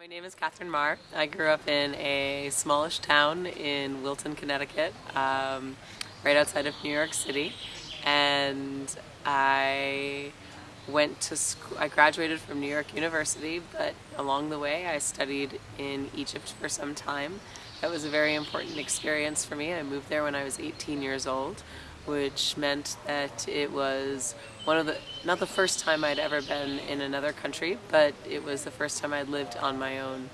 My name is Katherine Maher. I grew up in a smallish town in Wilton, Connecticut, um, right outside of New York City. And I went to school, I graduated from New York University, but along the way I studied in Egypt for some time. That was a very important experience for me. I moved there when I was 18 years old, which meant that it was one of the, not the first time I'd ever been in another country, but it was the first time I'd lived on my own.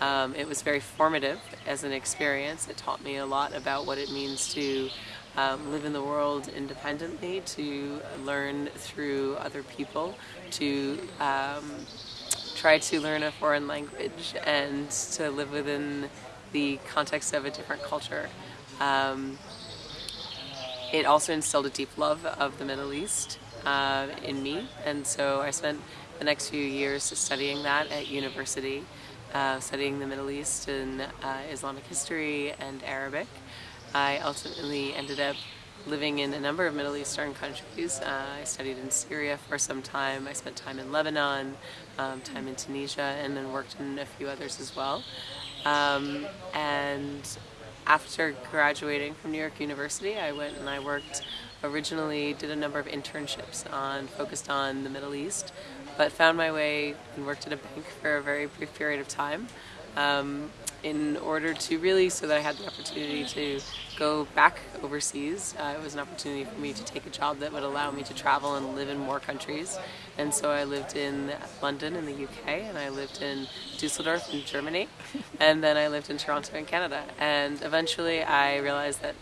Um, it was very formative as an experience. It taught me a lot about what it means to um, live in the world independently, to learn through other people, to um, try to learn a foreign language and to live within the context of a different culture. Um, it also instilled a deep love of the Middle East uh, in me and so I spent the next few years studying that at university, uh, studying the Middle East and uh, Islamic history and Arabic. I ultimately ended up living in a number of Middle Eastern countries. Uh, I studied in Syria for some time, I spent time in Lebanon, um, time in Tunisia, and then worked in a few others as well. Um, and after graduating from New York University, I went and I worked, originally did a number of internships on, focused on the Middle East, but found my way and worked at a bank for a very brief period of time. Um, in order to really, so that I had the opportunity to go back overseas. Uh, it was an opportunity for me to take a job that would allow me to travel and live in more countries. And so I lived in London in the UK, and I lived in Dusseldorf in Germany, and then I lived in Toronto in Canada. And eventually I realized that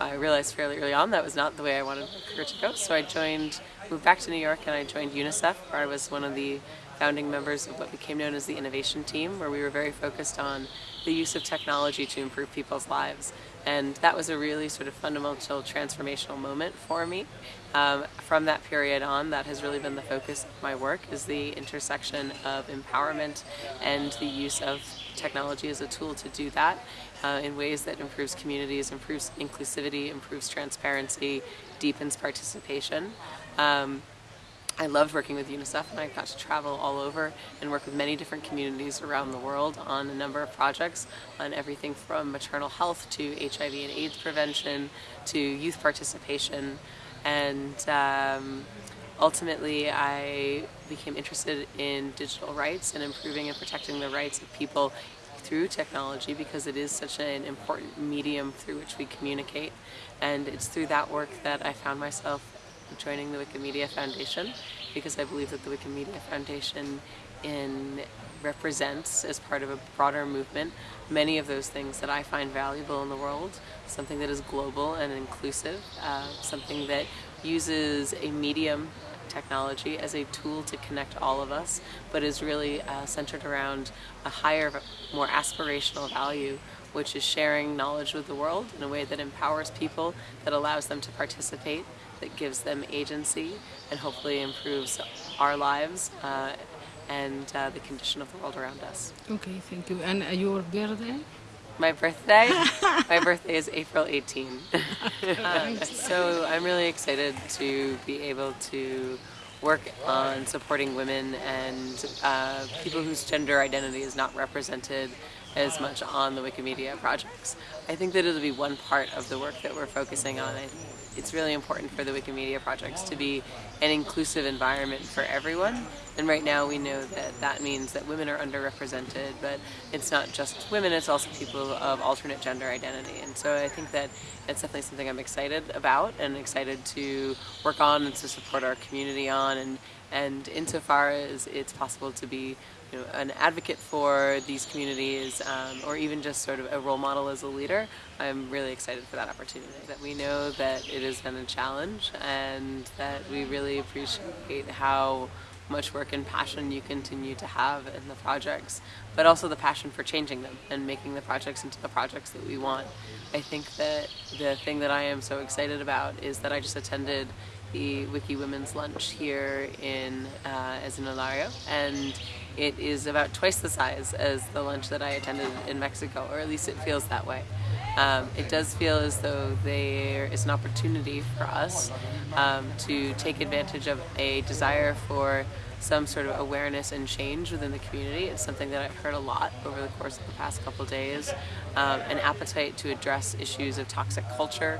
I realized fairly early on that was not the way I wanted my career to go. So I joined, moved back to New York and I joined UNICEF where I was one of the founding members of what became known as the innovation team where we were very focused on the use of technology to improve people's lives. And that was a really sort of fundamental transformational moment for me. Um, from that period on, that has really been the focus of my work, is the intersection of empowerment and the use of technology as a tool to do that uh, in ways that improves communities, improves inclusivity, improves transparency, deepens participation. Um, I loved working with UNICEF and I got to travel all over and work with many different communities around the world on a number of projects on everything from maternal health to HIV and AIDS prevention to youth participation. And um, ultimately I became interested in digital rights and improving and protecting the rights of people through technology because it is such an important medium through which we communicate. And it's through that work that I found myself joining the Wikimedia Foundation because I believe that the Wikimedia Foundation in represents as part of a broader movement many of those things that I find valuable in the world, something that is global and inclusive, uh, something that uses a medium technology as a tool to connect all of us, but is really uh, centered around a higher, more aspirational value, which is sharing knowledge with the world in a way that empowers people, that allows them to participate, that gives them agency, and hopefully improves our lives uh, and uh, the condition of the world around us. Okay, thank you. And uh, your birthday? My birthday? My birthday is April 18. uh, so I'm really excited to be able to work on supporting women and uh, people whose gender identity is not represented as much on the Wikimedia projects. I think that it'll be one part of the work that we're focusing on. It's really important for the Wikimedia projects to be an inclusive environment for everyone. And right now we know that that means that women are underrepresented, but it's not just women, it's also people of alternate gender identity. And so I think that it's definitely something I'm excited about and excited to work on and to support our community on. And, and insofar as it's possible to be you know, an advocate for these communities um, or even just sort of a role model as a leader, I'm really excited for that opportunity. That we know that it has been a challenge and that we really appreciate how much work and passion you continue to have in the projects, but also the passion for changing them and making the projects into the projects that we want. I think that the thing that I am so excited about is that I just attended the Wiki Women's Lunch here in uh, and it is about twice the size as the lunch that I attended in Mexico, or at least it feels that way. um, it does feel as though there is an opportunity for us um, to take advantage of a desire for some sort of awareness and change within the community. It's something that I've heard a lot over the course of the past couple days. Um, an appetite to address issues of toxic culture.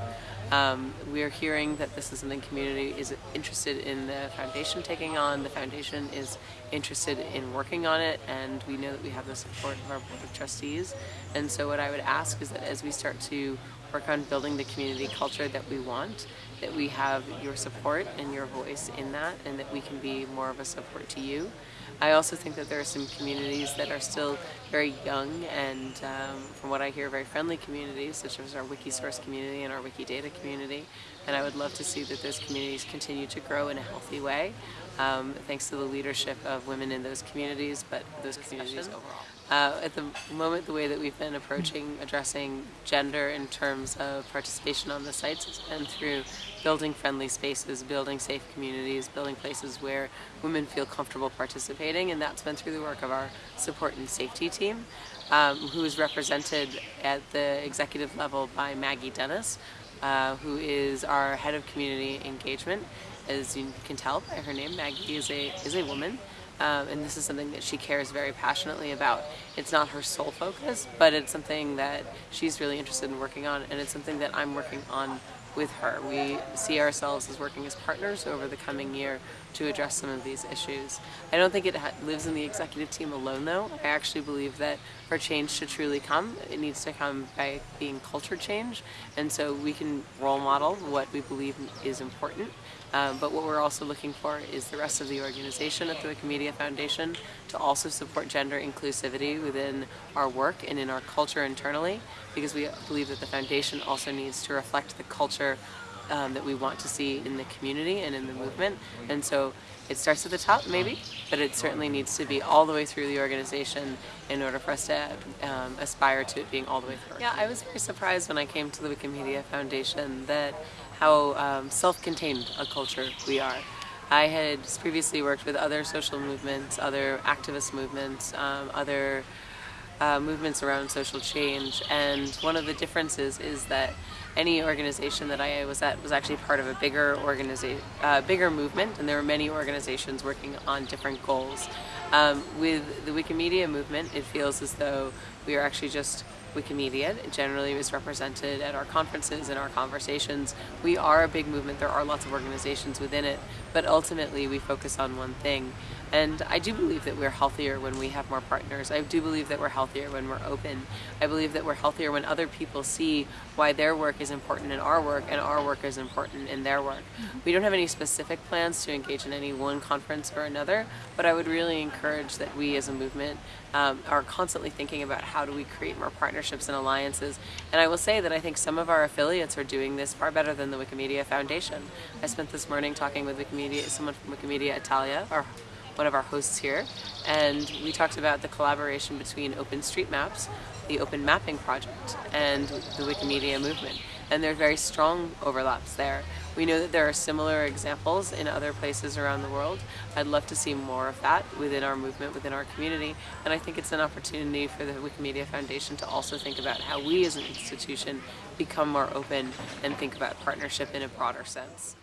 Um, we're hearing that this is something the community is interested in the foundation taking on. The foundation is interested in working on it and we know that we have the support of our board of trustees. And so what I would ask is that as we start to work on building the community culture that we want, that we have your support and your voice in that and that we can be more of a support to you. I also think that there are some communities that are still very young and um, from what I hear very friendly communities such as our Wikisource community and our Wikidata community and I would love to see that those communities continue to grow in a healthy way um, thanks to the leadership of women in those communities but those communities overall. Uh, at the moment, the way that we've been approaching addressing gender in terms of participation on the sites has been through building friendly spaces, building safe communities, building places where women feel comfortable participating, and that's been through the work of our support and safety team, um, who is represented at the executive level by Maggie Dennis, uh, who is our head of community engagement. As you can tell by her name, Maggie is a, is a woman um, and this is something that she cares very passionately about. It's not her sole focus, but it's something that she's really interested in working on, and it's something that I'm working on with her. We see ourselves as working as partners over the coming year to address some of these issues. I don't think it lives in the executive team alone though. I actually believe that for change to truly come, it needs to come by being culture change and so we can role model what we believe is important um, but what we're also looking for is the rest of the organization at the Wikimedia Foundation to also support gender inclusivity within our work and in our culture internally because we believe that the foundation also needs to reflect the culture um, that we want to see in the community and in the movement and so it starts at the top maybe but it certainly needs to be all the way through the organization in order for us to um, aspire to it being all the way through. Yeah, I was very surprised when I came to the Wikimedia Foundation that how um, self-contained a culture we are. I had previously worked with other social movements, other activist movements, um, other uh, movements around social change and one of the differences is that any organization that I was at was actually part of a bigger organization, uh, bigger movement and there were many organizations working on different goals. Um, with the Wikimedia movement it feels as though we are actually just Wikimedia. It generally is represented at our conferences and our conversations. We are a big movement. There are lots of organizations within it, but ultimately we focus on one thing. And I do believe that we're healthier when we have more partners. I do believe that we're healthier when we're open. I believe that we're healthier when other people see why their work is important in our work and our work is important in their work. Mm -hmm. We don't have any specific plans to engage in any one conference or another, but I would really encourage that we as a movement um, are constantly thinking about how do we create more partnerships and alliances. And I will say that I think some of our affiliates are doing this far better than the Wikimedia Foundation. I spent this morning talking with Wikimedia, someone from Wikimedia Italia, or one of our hosts here, and we talked about the collaboration between OpenStreetMaps, the Open Mapping Project, and the Wikimedia movement. And there are very strong overlaps there. We know that there are similar examples in other places around the world. I'd love to see more of that within our movement, within our community, and I think it's an opportunity for the Wikimedia Foundation to also think about how we as an institution become more open and think about partnership in a broader sense.